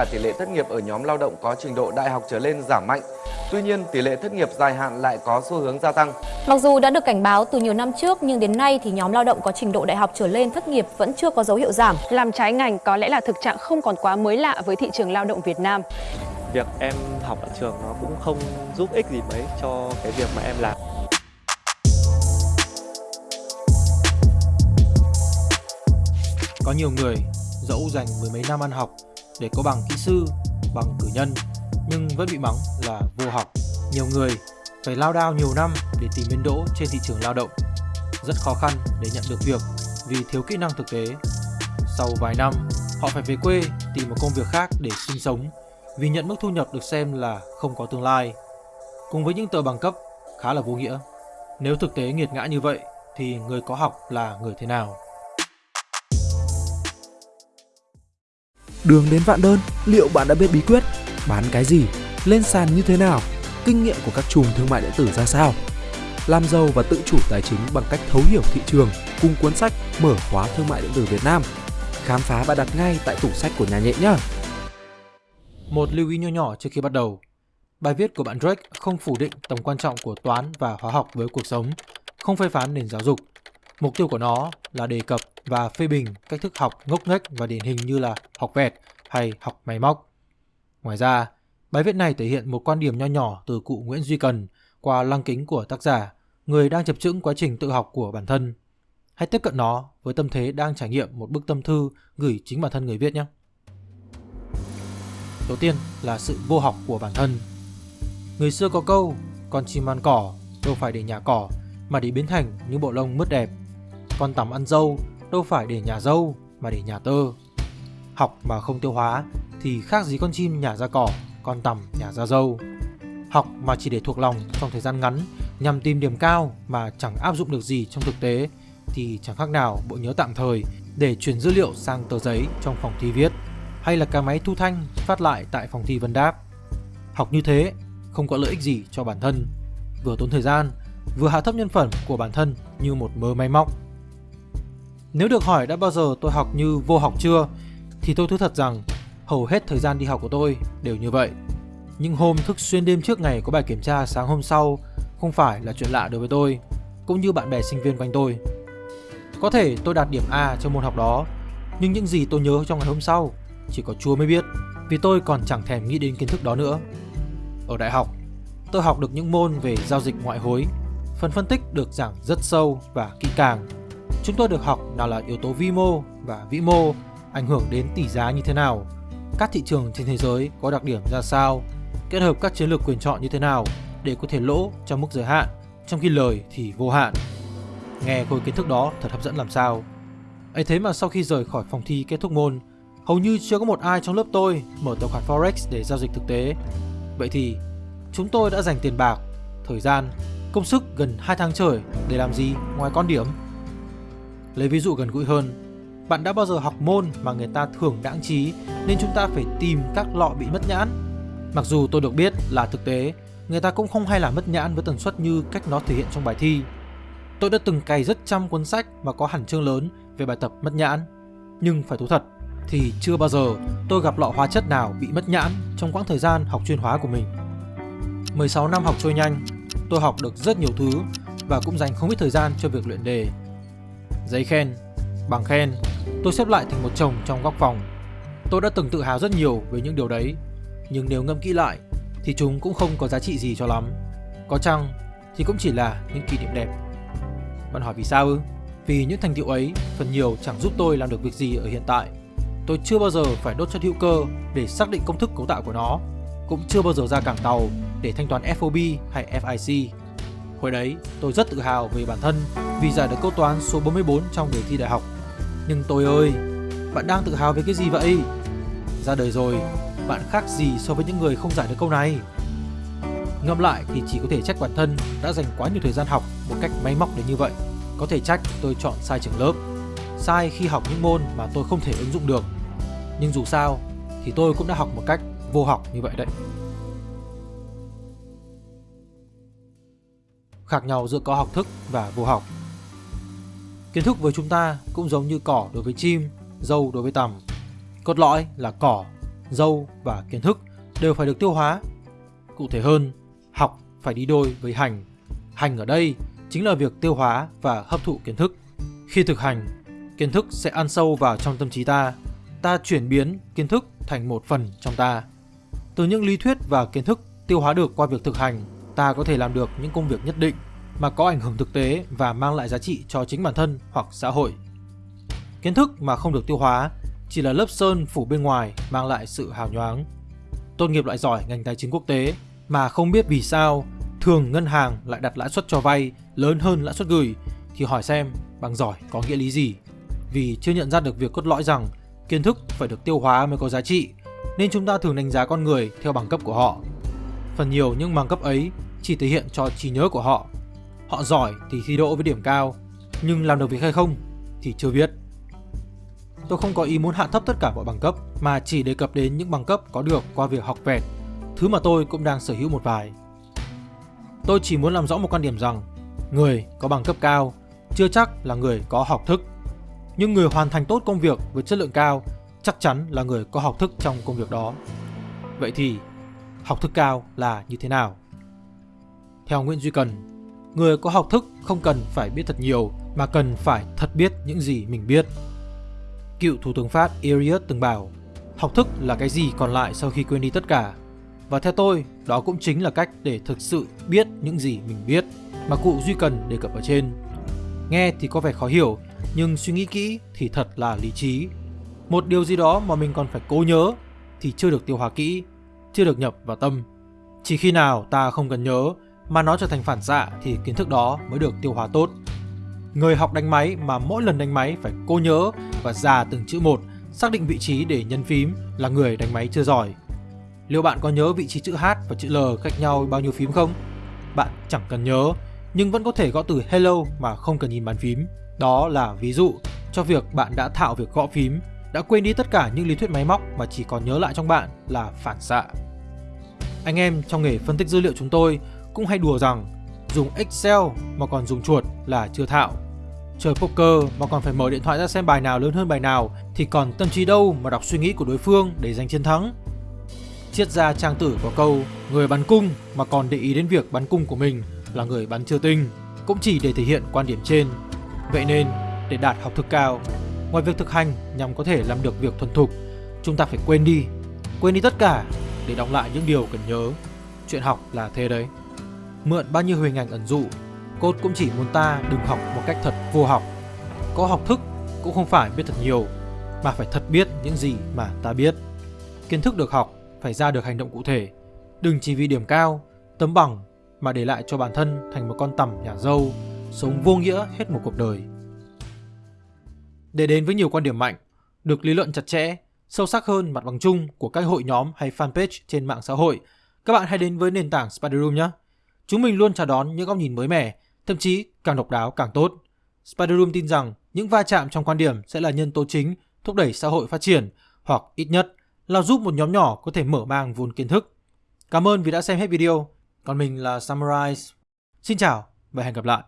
là tỷ lệ thất nghiệp ở nhóm lao động có trình độ đại học trở lên giảm mạnh. Tuy nhiên, tỷ lệ thất nghiệp dài hạn lại có xu hướng gia tăng. Mặc dù đã được cảnh báo từ nhiều năm trước nhưng đến nay thì nhóm lao động có trình độ đại học trở lên thất nghiệp vẫn chưa có dấu hiệu giảm. Làm trái ngành có lẽ là thực trạng không còn quá mới lạ với thị trường lao động Việt Nam. Việc em học ở trường nó cũng không giúp ích gì mấy cho cái việc mà em làm. Có nhiều người dẫu dành mười mấy năm ăn học để có bằng kỹ sư, bằng cử nhân nhưng vẫn bị mắng là vô học. Nhiều người phải lao đao nhiều năm để tìm bến đỗ trên thị trường lao động. Rất khó khăn để nhận được việc vì thiếu kỹ năng thực tế. Sau vài năm, họ phải về quê tìm một công việc khác để sinh sống vì nhận mức thu nhập được xem là không có tương lai. Cùng với những tờ bằng cấp khá là vô nghĩa. Nếu thực tế nghiệt ngã như vậy thì người có học là người thế nào? Đường đến vạn đơn, liệu bạn đã biết bí quyết? Bán cái gì? Lên sàn như thế nào? Kinh nghiệm của các chùm thương mại điện tử ra sao? Làm giàu và tự chủ tài chính bằng cách thấu hiểu thị trường cùng cuốn sách Mở khóa thương mại điện tử Việt Nam. Khám phá và đặt ngay tại tủ sách của nhà nhẹ nhé. Một lưu ý nhỏ nhỏ trước khi bắt đầu. Bài viết của bạn Drake không phủ định tầm quan trọng của toán và hóa học với cuộc sống, không phê phán nền giáo dục. Mục tiêu của nó là đề cập và phê bình cách thức học ngốc nghếch và điển hình như là học vẹt hay học máy móc. Ngoài ra, bài viết này thể hiện một quan điểm nho nhỏ từ cụ Nguyễn Duy Cần qua lăng kính của tác giả, người đang chập chững quá trình tự học của bản thân. Hãy tiếp cận nó với tâm thế đang trải nghiệm một bức tâm thư gửi chính bản thân người viết nhé. Đầu tiên là sự vô học của bản thân. Người xưa có câu, con chim ăn cỏ đâu phải để nhà cỏ mà để biến thành những bộ lông mướt đẹp. Con tằm ăn dâu đâu phải để nhà dâu mà để nhà tơ. Học mà không tiêu hóa thì khác gì con chim nhả ra cỏ, con tằm nhả ra dâu. Học mà chỉ để thuộc lòng trong thời gian ngắn nhằm tìm điểm cao mà chẳng áp dụng được gì trong thực tế thì chẳng khác nào bộ nhớ tạm thời để chuyển dữ liệu sang tờ giấy trong phòng thi viết hay là cái máy thu thanh phát lại tại phòng thi vấn đáp. Học như thế không có lợi ích gì cho bản thân, vừa tốn thời gian, vừa hạ thấp nhân phẩm của bản thân như một mớ máy móc. Nếu được hỏi đã bao giờ tôi học như vô học chưa, thì tôi thú thật rằng hầu hết thời gian đi học của tôi đều như vậy. Những hôm thức xuyên đêm trước ngày có bài kiểm tra sáng hôm sau không phải là chuyện lạ đối với tôi, cũng như bạn bè sinh viên quanh tôi. Có thể tôi đạt điểm A trong môn học đó, nhưng những gì tôi nhớ trong ngày hôm sau chỉ có Chúa mới biết, vì tôi còn chẳng thèm nghĩ đến kiến thức đó nữa. Ở đại học, tôi học được những môn về giao dịch ngoại hối, phần phân tích được giảng rất sâu và kỹ càng. Chúng tôi được học đó là yếu tố vi mô và vĩ mô ảnh hưởng đến tỷ giá như thế nào, các thị trường trên thế giới có đặc điểm ra sao, kết hợp các chiến lược quyền chọn như thế nào để có thể lỗ trong mức giới hạn, trong khi lời thì vô hạn. Nghe khối kiến thức đó thật hấp dẫn làm sao. ấy thế mà sau khi rời khỏi phòng thi kết thúc môn, hầu như chưa có một ai trong lớp tôi mở tài khoản Forex để giao dịch thực tế. Vậy thì, chúng tôi đã dành tiền bạc, thời gian, công sức gần 2 tháng trời để làm gì ngoài con điểm? Lấy ví dụ gần gũi hơn, bạn đã bao giờ học môn mà người ta thường đãng trí nên chúng ta phải tìm các lọ bị mất nhãn? Mặc dù tôi được biết là thực tế, người ta cũng không hay là mất nhãn với tần suất như cách nó thể hiện trong bài thi. Tôi đã từng cày rất trăm cuốn sách mà có hẳn chương lớn về bài tập mất nhãn. Nhưng phải thú thật thì chưa bao giờ tôi gặp lọ hóa chất nào bị mất nhãn trong quãng thời gian học chuyên hóa của mình. 16 năm học trôi nhanh, tôi học được rất nhiều thứ và cũng dành không ít thời gian cho việc luyện đề. Giấy khen, bằng khen, tôi xếp lại thành một chồng trong góc phòng. Tôi đã từng tự hào rất nhiều về những điều đấy, nhưng nếu ngâm kỹ lại thì chúng cũng không có giá trị gì cho lắm. Có chăng thì cũng chỉ là những kỷ niệm đẹp. Bạn hỏi vì sao ư? Vì những thành tựu ấy phần nhiều chẳng giúp tôi làm được việc gì ở hiện tại. Tôi chưa bao giờ phải đốt chất hữu cơ để xác định công thức cấu tạo của nó, cũng chưa bao giờ ra cảng tàu để thanh toán FOB hay FIC. Hồi đấy, tôi rất tự hào về bản thân vì giải được câu toán số 44 trong đề thi đại học. Nhưng tôi ơi, bạn đang tự hào về cái gì vậy? Ra đời rồi, bạn khác gì so với những người không giải được câu này? Ngẫm lại thì chỉ có thể trách bản thân đã dành quá nhiều thời gian học một cách máy móc đến như vậy. Có thể trách tôi chọn sai trường lớp, sai khi học những môn mà tôi không thể ứng dụng được. Nhưng dù sao thì tôi cũng đã học một cách vô học như vậy đấy. Khác nhau giữa có học thức và vô học. Kiến thức với chúng ta cũng giống như cỏ đối với chim, dâu đối với tằm. Cốt lõi là cỏ, dâu và kiến thức đều phải được tiêu hóa. Cụ thể hơn, học phải đi đôi với hành. Hành ở đây chính là việc tiêu hóa và hấp thụ kiến thức. Khi thực hành, kiến thức sẽ ăn sâu vào trong tâm trí ta. Ta chuyển biến kiến thức thành một phần trong ta. Từ những lý thuyết và kiến thức tiêu hóa được qua việc thực hành, ta có thể làm được những công việc nhất định mà có ảnh hưởng thực tế và mang lại giá trị cho chính bản thân hoặc xã hội. Kiến thức mà không được tiêu hóa chỉ là lớp sơn phủ bên ngoài mang lại sự hào nhoáng. Tốt nghiệp loại giỏi ngành tài chính quốc tế mà không biết vì sao thường ngân hàng lại đặt lãi suất cho vay lớn hơn lãi suất gửi thì hỏi xem bằng giỏi có nghĩa lý gì. Vì chưa nhận ra được việc cốt lõi rằng kiến thức phải được tiêu hóa mới có giá trị, nên chúng ta thường đánh giá con người theo bằng cấp của họ. Phần nhiều những bằng cấp ấy chỉ thể hiện cho trí nhớ của họ. Họ giỏi thì thi đỗ với điểm cao, nhưng làm được việc hay không thì chưa biết. Tôi không có ý muốn hạ thấp tất cả mọi bằng cấp mà chỉ đề cập đến những bằng cấp có được qua việc học vẹt, thứ mà tôi cũng đang sở hữu một vài. Tôi chỉ muốn làm rõ một quan điểm rằng người có bằng cấp cao chưa chắc là người có học thức. Nhưng người hoàn thành tốt công việc với chất lượng cao chắc chắn là người có học thức trong công việc đó. Vậy thì học thức cao là như thế nào? Theo Nguyễn Duy Cần, người có học thức không cần phải biết thật nhiều mà cần phải thật biết những gì mình biết. Cựu Thủ tướng Pháp Eliot từng bảo, học thức là cái gì còn lại sau khi quên đi tất cả. Và theo tôi, đó cũng chính là cách để thực sự biết những gì mình biết mà cụ Duy Cần đề cập ở trên. Nghe thì có vẻ khó hiểu, nhưng suy nghĩ kỹ thì thật là lý trí. Một điều gì đó mà mình còn phải cố nhớ thì chưa được tiêu hóa kỹ, chưa được nhập vào tâm. Chỉ khi nào ta không cần nhớ mà nó trở thành phản xạ thì kiến thức đó mới được tiêu hóa tốt. Người học đánh máy mà mỗi lần đánh máy phải cô nhớ và già từng chữ một, xác định vị trí để nhấn phím là người đánh máy chưa giỏi. Liệu bạn có nhớ vị trí chữ H và chữ L cách nhau bao nhiêu phím không? Bạn chẳng cần nhớ, nhưng vẫn có thể gõ từ hello mà không cần nhìn bàn phím. Đó là ví dụ cho việc bạn đã thạo việc gõ phím, đã quên đi tất cả những lý thuyết máy móc mà chỉ còn nhớ lại trong bạn là phản xạ. Anh em trong nghề phân tích dữ liệu chúng tôi cũng hay đùa rằng dùng Excel mà còn dùng chuột là chưa thạo. Chơi poker mà còn phải mở điện thoại ra xem bài nào lớn hơn bài nào thì còn tâm trí đâu mà đọc suy nghĩ của đối phương để giành chiến thắng. Triết gia trang tử có câu người bắn cung mà còn để ý đến việc bắn cung của mình là người bắn chưa tinh, cũng chỉ để thể hiện quan điểm trên. Vậy nên, để đạt học thức cao, ngoài việc thực hành nhằm có thể làm được việc thuần thục, chúng ta phải quên đi, quên đi tất cả để đóng lại những điều cần nhớ. Chuyện học là thế đấy. Mượn bao nhiêu hình ảnh ẩn dụ, Cốt cũng chỉ muốn ta đừng học một cách thật vô học. Có học thức cũng không phải biết thật nhiều, mà phải thật biết những gì mà ta biết. Kiến thức được học phải ra được hành động cụ thể. Đừng chỉ vì điểm cao, tấm bằng mà để lại cho bản thân thành một con tằm nhà dâu, sống vô nghĩa hết một cuộc đời. Để đến với nhiều quan điểm mạnh, được lý luận chặt chẽ, sâu sắc hơn mặt bằng chung của các hội nhóm hay fanpage trên mạng xã hội, các bạn hãy đến với nền tảng Spider Room nhé. Chúng mình luôn chào đón những góc nhìn mới mẻ, thậm chí càng độc đáo càng tốt. Spider Room tin rằng những va chạm trong quan điểm sẽ là nhân tố chính thúc đẩy xã hội phát triển hoặc ít nhất là giúp một nhóm nhỏ có thể mở mang vốn kiến thức. Cảm ơn vì đã xem hết video. Còn mình là Summarize. Xin chào và hẹn gặp lại.